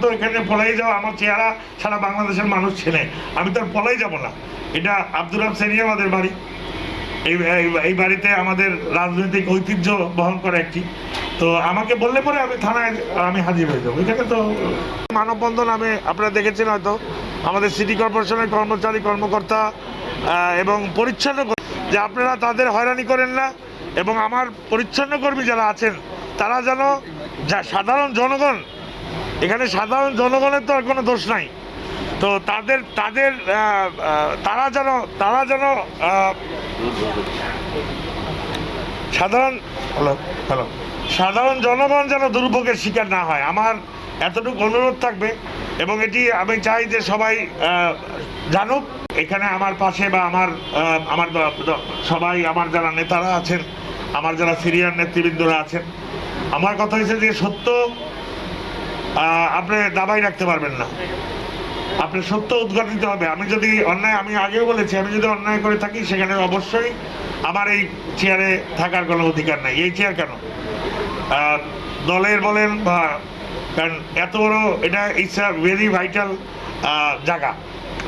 তো এখানে পলাই যাওয়া আমার চেহারা সারা বাংলাদেশের মানুষ ছেলে আমি তো আর পলাই যাব না। এটা আব্দুর রাব সেনি আমাদের বাড়ি। এই, এই- বাড়িতে আমাদের রাজনৈতিক ঐতিহ্য বহন করে একটি। তো আমাকে বললে পরে আমি থানায়, আমি হাজির হয়ে যাব। এখানে তো মানববন্ধন আমি, আপনারা দেখেছেন হয়তো। আমাদের সিটি কর্পোরেশনের কর্মচারী, কর্মকর্তা এবং পরিচ্ছন্ন যে আপনারা তাদের হয়রানি করেন না, এবং আমার পরিচ্ছন্ন কর্মী যারা আছেন, তারা যেন যা সাধারণ জনগণ এখানে সাধারণ জনগণের তো আর কোনো দোষ নাই। তো তাদের তাদের তারা যেন তারা যেন সাধারণ হ্যালো হ্যালো। সাধারণ জনগণ যেন দুর্ভোগের শিকার না হয় আমার এতটুকু অনুরোধ থাকবে। এবং এটি আমি চাই যে সবাই জানুক এখানে আমার পাশে বা আমার আমার সবাই আমার যারা নেতারা আছেন আমার যারা সিরিয়ার নেতৃবৃন্দরা আছেন আমার কথা হয়েছে যে সত্য আপনি দাবাই রাখতে পারবেন না। আপনি সত্য উদ্ঘাটিত হবে। আমি যদি অন্যায়, আমি আগেও বলেছি, আমি যদি অন্যায় করে থাকি, সেখানে অবশ্যই আমার এই চেয়ারে থাকার কোনো অধিকার নাই। এই চেয়ার কেন? দলের বলেন বা, কারণ এত বড় এটা ইটস আ ভেরি ভাইটাল জায়গা।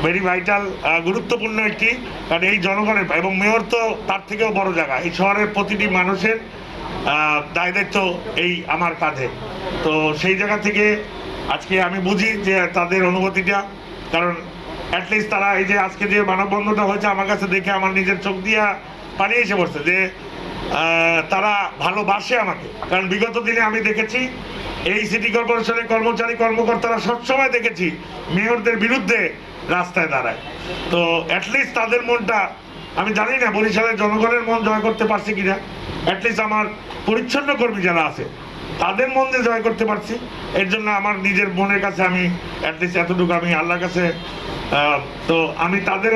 ভেরি ভাইটাল গুরুত্বপূর্ণ একটি, কারণ এই জনগণের, এবং মেয়র তো তার থেকেও বড় জায়গা। এই শহরের প্রতিটি মানুষের দায় দায়িত্ব এই আমার কাঁধে। তো সেই জায়গা থেকে আজকে আমি বুঝি যে তাদের অনুভূতিটা, কারণ অ্যাটলিস্ট তারা এই যে আজকে যে মানববন্ধনটা হয়েছে আমার কাছে দেখে আমার নিজের চোখ দিয়া পানি এসে পড়ছে যে তারা ভালোবাসে আমাকে। কারণ বিগত দিনে আমি দেখেছি, এই সিটি কর্পোরেশনের কর্মচারী, কর্মকর্তারা সবসময় দেখেছি মেয়রদের বিরুদ্ধে রাস্তায় দাঁড়ায়। তো অ্যাটলিস্ট তাদের মনটা, আমি জানি না বরিশালের জনগণের মন জয় করতে পারছি কিনা। অ্যাটলিস্ট আমার পরিচ্ছন্ন কর্মী যারা আছে, তাদের মন দিয়ে জয় করতে পারছি। এর জন্য আমার নিজের মনের কাছে আমি অ্যাটলিস্ট এতটুকু আমি আল্লাহর কাছে তো আমি তাদের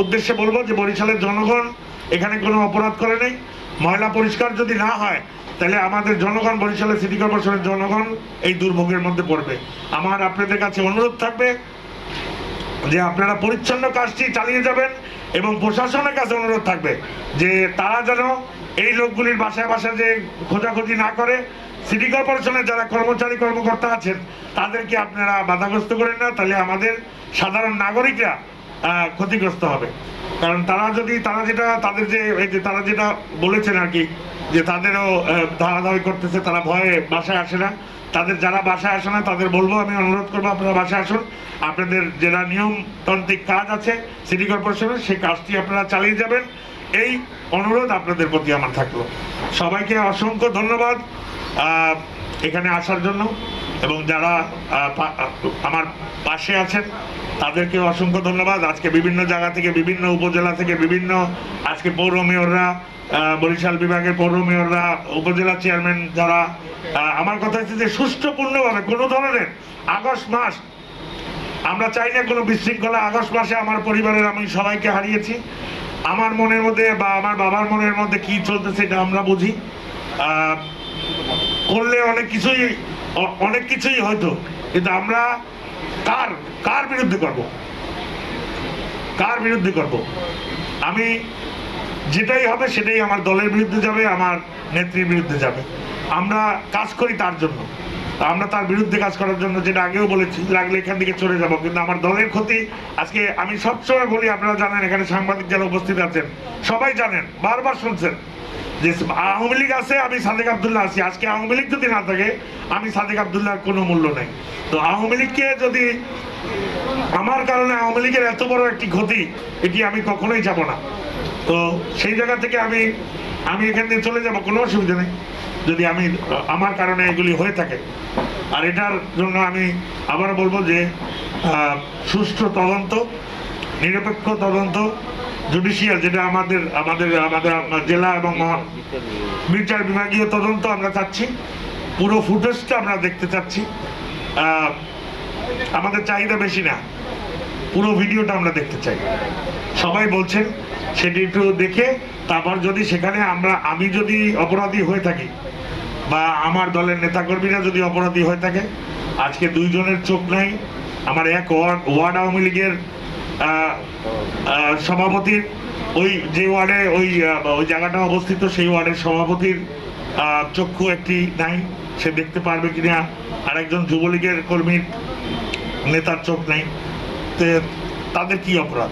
উদ্দেশ্যে বলব যে বরিশালের জনগণ এখানে কোনো অপরাধ করে নেই। ময়লা পরিষ্কার যদি না হয়, তাহলে আমাদের জনগণ, বরিশালের সিটি কর্পোরেশনের জনগণ এই দুর্ভোগের মধ্যে পড়বে। আমার আপনাদের কাছে অনুরোধ থাকবে যে আপনারা পরিচ্ছন্ন কাজটি চালিয়ে যাবেন এবং প্রশাসনের কাছে অনুরোধ থাকবে যে তারা যেন এই লোকগুলির বাসায় বাসায় যে খোঁজাখুঁজি না করে সিটি কর্পোরেশনের যারা কর্মচারী, কর্মকর্তা আছেন, তাদেরকে আপনারা বাধাগ্রস্ত করেন না, তাহলে আমাদের সাধারণ নাগরিকরা ক্ষতিগ্রস্ত হবে। কারণ তারা যদি, তারা যেটা, তাদের যে, এই যে তারা যেটা বলেছেন আর কি, যে তাদেরও ধারাধারি করতেছে, তারা ভয়ে বাসায় আসে না। তাদের যারা বাসায় আসে না, তাদের বলব, আমি অনুরোধ করব, আপনারা বাসায় আসুন। আপনাদের যেটা নিয়মতান্ত্রিক কাজ আছে, সিটি কর্পোরেশনের, সেই কাজটি আপনারা চালিয়ে যাবেন। এই অনুরোধ আপনাদের প্রতি আমার থাকল। সবাইকে অসংখ্য ধন্যবাদ এখানে আসার জন্য। এবং যারা আমার পাশে আছেন তাদেরকে অসংখ্য ধন্যবাদ। আজকে বিভিন্ন জায়গা থেকে, বিভিন্ন উপজেলা থেকে, বিভিন্ন আজকে পৌর মেয়ররা বরিশাল বিভাগের পৌর মেয়ররা, উপজেলা চেয়ারম্যান যারা আমার কথা হচ্ছে যে সুষ্ঠুপূর্ণভাবে কোনো ধরনের আগস্ট মাস, আমরা চাই না কোনো বিশৃঙ্খলা। আগস্ট মাসে আমার পরিবারের আমি সবাইকে হারিয়েছি। আমার মনের মধ্যে বা আমার বাবার মনের মধ্যে কি চলতেছে সেটা আমরা বুঝি। করলে অনেক কিছুই অনেক কিছুই হয়তো, কিন্তু আমরা কার কার বিরুদ্ধে করব? কার বিরুদ্ধে করব? আমি যেটাই হবে সেটাই আমার দলের বিরুদ্ধে যাবে, আমার নেত্রীর বিরুদ্ধে যাবে। আমরা কাজ করি তার জন্য। আমরা তার বিরুদ্ধে কাজ করার জন্য যেটা আগেও বলেছি, লাগলে এখান থেকে চলে যাব। কিন্তু আমার দলের ক্ষতি, আজকে আমি সবসময় বলি, আপনারা জানেন, এখানে সাংবাদিক যারা উপস্থিত আছেন, সবাই জানেন, বারবার শুনছেন যে আওয়ামী লীগ আছে, আমি সাদেক আবদুল্লাহ আছি। আজকে আওয়ামী লীগ যদি না থাকে, আমি সাদেক আবদুল্লাহর কোনো মূল্য নেই। তো আওয়ামী লীগকে যদি আমার কারণে আওয়ামী লীগের এত বড় একটি ক্ষতি, এটি আমি কখনোই যাব না। তো সেই জায়গা থেকে আমি আমি এখান থেকে চলে যাব, কোনো অসুবিধা নেই। যদি আমি, আমার কারণে এগুলি হয়ে থাকে। আর এটার জন্য আমি আবার বলব যে সুষ্ঠু তদন্ত, নিরপেক্ষ তদন্ত জুডিশিয়াল যেটা আমাদের আমাদের আমাদের জেলা এবং বিচার বিভাগীয় তদন্ত আমরা চাচ্ছি। পুরো ফুটেজটা আমরা দেখতে চাচ্ছি। আমাদের চাহিদা বেশি না। পুরো ভিডিওটা আমরা দেখতে চাই। সবাই বলছেন সেটি একটু দেখে, তারপর যদি সেখানে আমরা, আমি যদি অপরাধী হয়ে থাকি, বা আমার দলের নেতাকর্মীরা যদি অপরাধী হয়ে থাকে, আজকে দুইজনের চোখ নাই, আমার এক ওয়ার্ড ওয়ার্ড আওয়ামী লীগের সভাপতির, ওই যে ওয়ার্ডে, ওই ওই জায়গাটা অবস্থিত, সেই ওয়ার্ডের সভাপতির চক্ষু একটি নাই, সে দেখতে পারবে কিনা? আরেকজন যুবলীগের কর্মীর নেতার চোখ নেই। তাদের কি অপরাধ?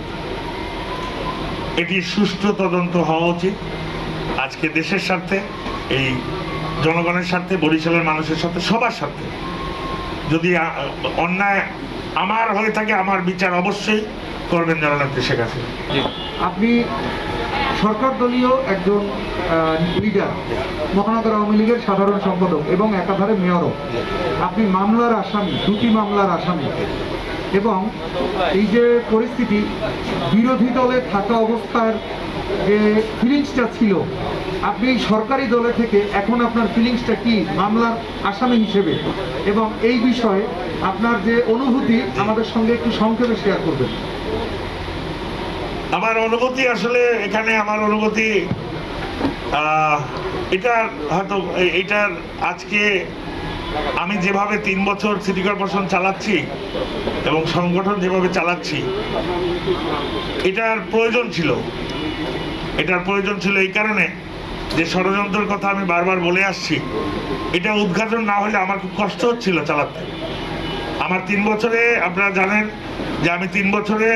এটি সুষ্ঠু তদন্ত হওয়া উচিত। আজকে দেশের স্বার্থে এই জনগণের স্বার্থে বরিশালের মানুষের সাথে সবার স্বার্থে। যদি অন্যায় আমার হয়ে থাকে আমার বিচার অবশ্যই করবেন জননেত্রী শেখ হাসিনা। আপনি সরকার দলীয় একজন লিডার মহানগর আওয়ামী লীগের সাধারণ সম্পাদক এবং একাধারে মেয়রও আপনি মামলার আসামি দুটি মামলার আসামি। এবং এই যে পরিস্থিতি বিরোধী দলে থাকা অবস্থার যে ফিলিংসটা ছিল আপনি সরকারি দলে থেকে এখন আপনার ফিলিংসটা কি? মামলার আসামি হিসেবে। এবং এই বিষয়ে আপনার যে অনুভূতি আমাদের সঙ্গে একটু সংক্ষেপে শেয়ার করবেন। আমার অনুভূতি আসলে এখানে আমার অনুভূতি আহ, এটা হয়তো এটার আজকে আমি যেভাবে তিন বছর সিটি কর্পোরেশন চালাচ্ছি এবং সংগঠন যেভাবে চালাচ্ছি, এটার প্রয়োজন ছিল। এটার প্রয়োজন ছিল এই কারণে যে ষড়যন্ত্রের কথা আমি বারবার বলে আসছি। এটা উদ্ঘাটন না হলে আমার খুব কষ্ট হচ্ছিল চালাতে। আমার তিন বছরে আপনারা জানেন যে আমি তিন বছরে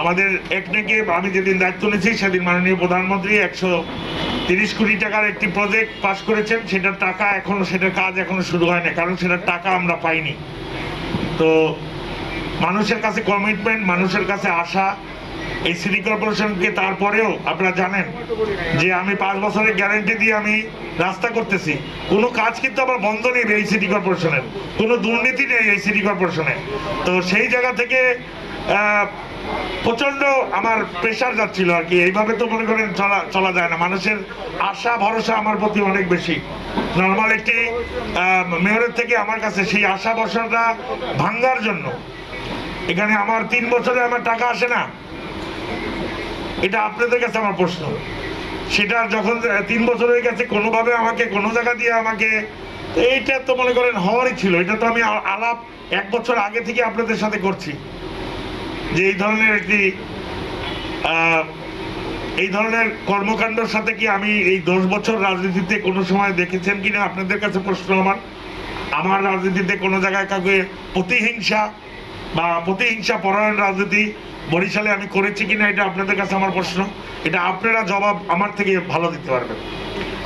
আমাদের একনেকে আমি যেদিন দায়িত্ব নিয়েছি সেদিন মাননীয় প্রধানমন্ত্রী একশো তিরিশ কোটি টাকার একটি প্রজেক্ট পাশ করেছেন। সেটার টাকা এখনও সেটার কাজ এখনও শুরু হয় না কারণ সেটার টাকা আমরা পাইনি। তো মানুষের কাছে কমিটমেন্ট মানুষের কাছে আশা এই সিটি কর্পোরেশনকে তারপরেও আপনারা জানেন যে আমি পাঁচ বছরের গ্যারেন্টি দিয়ে আমি রাস্তা করতেছি। কোনো কাজ কিন্তু আমার বন্ধ নেই এই সিটি কর্পোরেশনের কোনো দুর্নীতি নেই এই সিটি কর্পোরেশনে তো সেই জায়গা থেকে প্রচণ্ড আমার প্রেশার যাচ্ছিল আর কি। এইভাবে তো মনে করেন চলা চলা যায় না। মানুষের আশা, ভরসা আমার প্রতি অনেক বেশি। নর্মাল একটি মেয়রের থেকে আমার কাছে সেই আশা, ভরসাটা ভাঙ্গার জন্য। এখানে আমার তিন বছরে আমার টাকা আসে না। এটা আপনাদের কাছে আমার প্রশ্ন। সেটা যখন তিন বছর হয়ে গেছে, কোনোভাবে আমাকে, কোনো জায়গা দিয়ে আমাকে এইটা তো মনে করেন হওয়ারই ছিল। এটা তো আমি আলাপ এক বছর আগে থেকে আপনাদের সাথে করছি। যে এই ধরনের একটি এই ধরনের কর্মকাণ্ডর সাথে কি আমি এই দশ বছর রাজনীতিতে কোনো সময় দেখেছেন কিনা? আপনাদের কাছে প্রশ্ন আমার। আমার রাজনীতিতে কোনো জায়গায় কাউকে প্রতিহিংসা বা প্রতিহিংসা পরায়ণ রাজনীতি বরিশালে আমি করেছি কিনা এটা আপনাদের কাছে আমার প্রশ্ন। এটা আপনারা জবাব আমার থেকে ভালো দিতে পারবেন।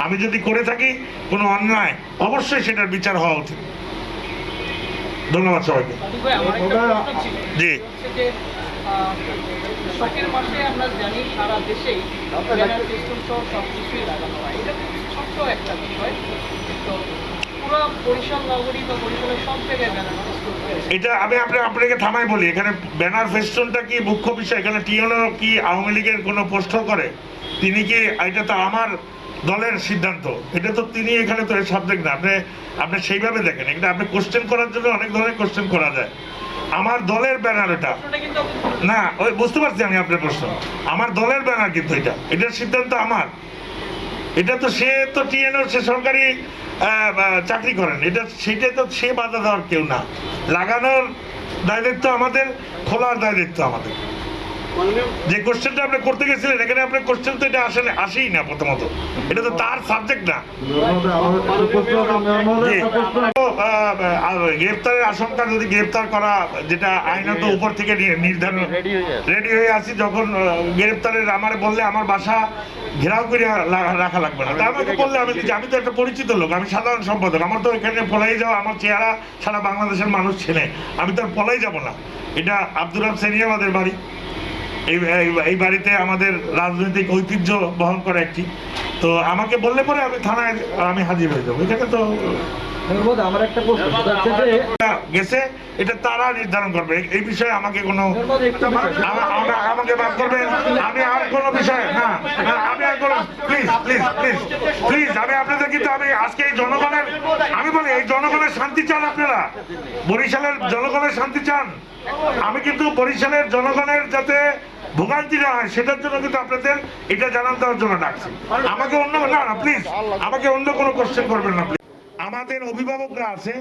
আমি যদি করে থাকি কোনো অন্যায় অবশ্যই সেটার বিচার হওয়া উচিত। ধন্যবাদ সবাইকে। জি। শখের মাসে আমরা জানি সারা দেশেই ব্যানার ফেস্টুন সহ সব কিছুই লাগানো হয়। এটা খুব ছোট্ট একটা বিষয়। তো এটা আমি আপনি আপনাকে থামাই বলি এখানে ব্যানার ফেস্টনটা কি মুখ্য বিষয়? এখানে টিএনও কি আওয়ামী লীগের কোনো প্রশ্ন করে? তিনি কি এটা তো আমার দলের সিদ্ধান্ত। এটা তো তিনি এখানে তো সাবজেক্ট না। আপনি আপনি সেইভাবে দেখেন। এটা আপনি কোশ্চেন করার জন্য অনেক ধরনের কোশ্চেন করা যায়। আমার দলের ব্যানার এটা। না ওই বুঝতে পারছি আমি আপনার প্রশ্ন। আমার দলের ব্যানার কিন্তু এটা। এটার সিদ্ধান্ত আমার। এটা তো সে তো টিএনও সে সরকারি চাকরি করেন। এটা সেটা তো সে বাধা দেওয়ার কেউ না। লাগানোর দায় দায়িত্ব আমাদের, খোলার দায় দায়িত্ব আমাদের। যে কোশ্চেনটা আপনি করতে গেছিলেন এখানে আপনার কোশ্চেন তো এটা আসলে আসেই না প্রথমত। এটা তো তার সাবজেক্ট না। গ্রেপ্তারের আশঙ্কা যদি গ্রেপ্তার করা যেটা আইনত উপর থেকে নির্ধারণ রেডি হয়ে আছি যখন আহ, গ্রেপ্তারের আমার বললে আমার বাসা ঘেরাও করে রাখা লাগবে না। তা আমাকে বললে আমি আমি তো একটা পরিচিত লোক আমি সাধারণ সম্পাদক। আমার তো এখানে পলাই যাওয়া আমার চেহারা সারা বাংলাদেশের মানুষ ছেলে আমি তো আর পলাই যাব না। এটা আব্দুর রব সেনিয়াবাদের বাড়ি। এই এই- বাড়িতে আমাদের রাজনৈতিক ঐতিহ্য বহন করে একটি। তো আমাকে বললে পরে আমি থানায় আমি হাজির হয়ে যাব। এখানে তো আমার একটা প্রশ্ন। এটা গেছে এটা তারা নির্ধারণ করবে। এই- বিষয়ে আমাকে কোনো আমাকে আমি আর কোনো বিষয় না না, আমি আর কোনো প্লিজ প্লিজ প্লিজ প্লিজ আমি আপনাদের কিন্তু আমি আজকে এই জনগণের আমি বলি এই জনগণের শান্তি চান আপনারা। বরিশালের জনগণের শান্তি চান। আমি কিন্তু বরিশালের জনগণের যাতে ভোগান্তি হয়, সেটার জন্য কিন্তু আপনাদের এটা জানান দেওয়ার জন্য ডাকছি। আমাকে অন্য না প্লিজ আমাকে অন্য কোনো কোশ্চেন করবেন না আমাদের অভিভাবকরা আছে,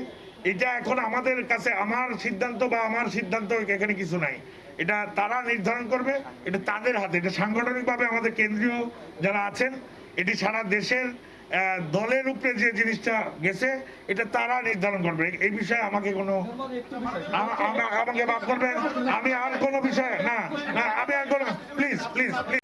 এটা এখন আমাদের কাছে আমার সিদ্ধান্ত বা আমার সিদ্ধান্ত এখানে কিছু নাই। এটা তারা নির্ধারণ করবে, এটা তাদের হাতে, এটা সাংগঠনিকভাবে আমাদের কেন্দ্রীয় যারা আছেন, এটি সারা দেশের দলের উপরে যে জিনিসটা গেছে, এটা তারা নির্ধারণ করবে। এই বিষয়ে আমাকে কোনো আমা- আমা- আমাকে মাফ করবেন, আমি আর কোনো বিষয়ে না না, আমি আর কোনো প্লিজ প্লিজ প্লিজ